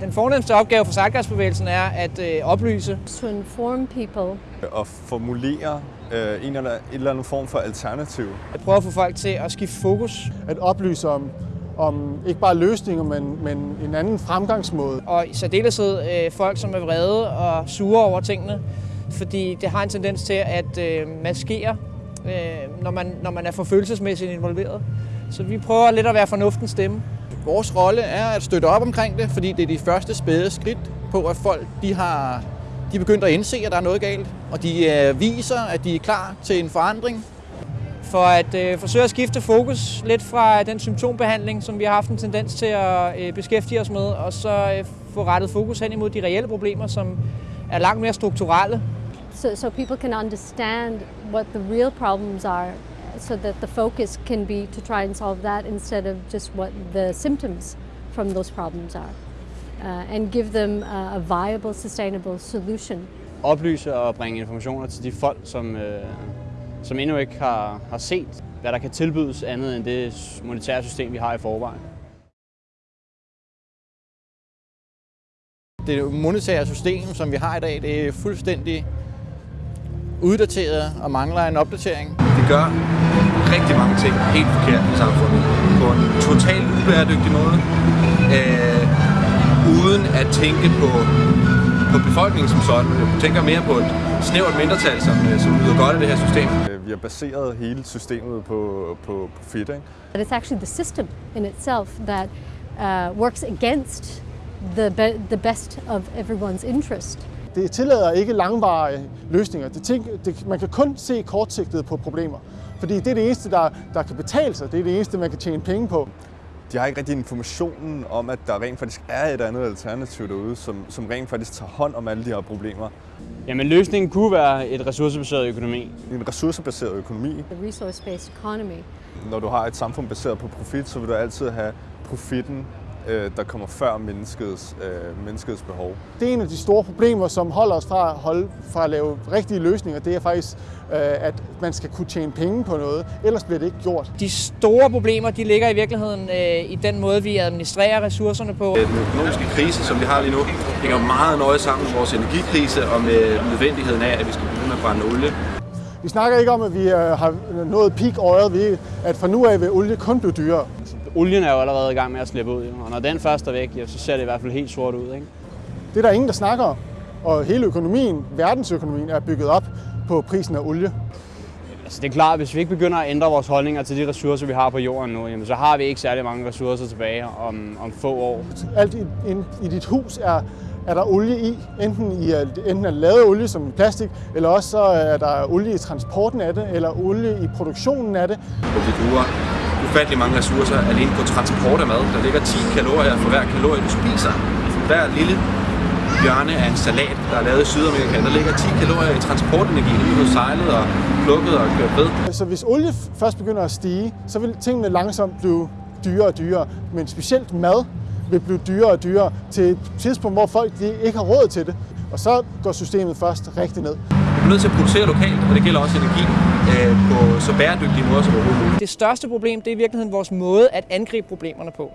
Den fornemmeste opgave for Zeitgeistbevægelsen er at øh, oplyse. To inform people. Og formulere øh, en eller, en eller anden form for alternativ. At prøve at få folk til at skifte fokus. At oplyse om, om ikke bare løsninger, men, men en anden fremgangsmåde. Og i særdeleshed øh, folk, som er vrede og sure over tingene. Fordi det har en tendens til at øh, maskere, øh, når, man, når man er for følelsesmæssigt involveret. Så vi prøver lidt at være fornuftens stemme. Vores rolle er at støtte op omkring det, fordi det er de første spæde skridt på, at folk de har de er begyndt at indse, at der er noget galt, og de øh, viser, at de er klar til en forandring. For at øh, forsøge at skifte fokus lidt fra den symptombehandling, som vi har haft en tendens til at øh, beskæftige os med, og så øh, få rettet fokus hen imod de reelle problemer, som er langt mere strukturelle. So, so people can understand what the real problems are so that the focus can be to try and solve that instead of just what the symptoms from those problems are. Uh, and give them a, a viable, sustainable solution. Oplyse og bringe informationer til de folk, som, øh, som endnu ikke har, har set, hvad der kan tilbydes andet end det monetære system, vi har i forvejen. Det monetære system, som vi har i dag, det er fuldstændig uddateret og mangler en opdatering. Gør rigtig mange ting helt forkert i samfundet på en totalt ubæredygtig måde, øh, uden at tænke på, på befolkningen som sådan. Jeg tænker mere på et snævert mindretal, som, som nyder godt af det her system. Vi har baseret hele systemet på, på profit. Ikke? But it's actually the system in itself that uh, works against the, be the best of everyone's interest. Det tillader ikke langvarige løsninger. Det tænk, det, man kan kun se kortsigtet på problemer. Fordi det er det eneste, der, der kan betale sig. Det er det eneste, man kan tjene penge på. De har ikke rigtig informationen om, at der rent faktisk er et andet alternativ derude, som, som rent faktisk tager hånd om alle de her problemer. Jamen løsningen kunne være et ressourcebaseret økonomi. En ressourcebaseret økonomi. The resource-based economy. Når du har et samfund baseret på profit, så vil du altid have profitten der kommer før menneskets, øh, menneskets behov. Det er en af de store problemer, som holder os fra at, holde, fra at lave rigtige løsninger. Det er faktisk, øh, at man skal kunne tjene penge på noget, ellers bliver det ikke gjort. De store problemer de ligger i virkeligheden øh, i den måde, vi administrerer ressourcerne på. Den økonomiske krise, som vi har lige nu, hænger meget nøje sammen med vores energikrise og med nødvendigheden af, at vi skal begynde med at brænde olie. Vi snakker ikke om, at vi har nået peak oil, ved at fra nu af vil olie kun blive dyrere olien er jo allerede i gang med at slippe ud, og når den først er væk, så ser det i hvert fald helt sort ud. Ikke? Det er der ingen, der snakker om. Og hele økonomien, verdensøkonomien, er bygget op på prisen af olie. Altså det er klart, at hvis vi ikke begynder at ændre vores holdninger til de ressourcer, vi har på jorden nu, jamen, så har vi ikke særlig mange ressourcer tilbage om, om få år. Alt i, i dit hus er, er der olie i. Enten, i, enten er lavet olie som i plastik, eller også så er der olie i transporten af det, eller olie i produktionen af det. Og vi bruger ufattelig mange ressourcer alene på transport af mad. Der ligger 10 kalorier for hver kalorie, du spiser. Altså, hver lille hjørne af en salat, der er lavet i Sydamerika, der ligger 10 kalorier i transportenergi, når du sejlet og plukket og kørt ved. Så hvis olie først begynder at stige, så vil tingene langsomt blive dyrere og dyrere. Men specielt mad vil blive dyrere og dyrere til et tidspunkt, hvor folk de ikke har råd til det. Og så går systemet først rigtig ned. Vi er nødt til at producere lokalt, og det gælder også energi øh, på så bæredygtige måder som overhovedet muligt. Det største problem det er i virkeligheden vores måde at angribe problemerne på.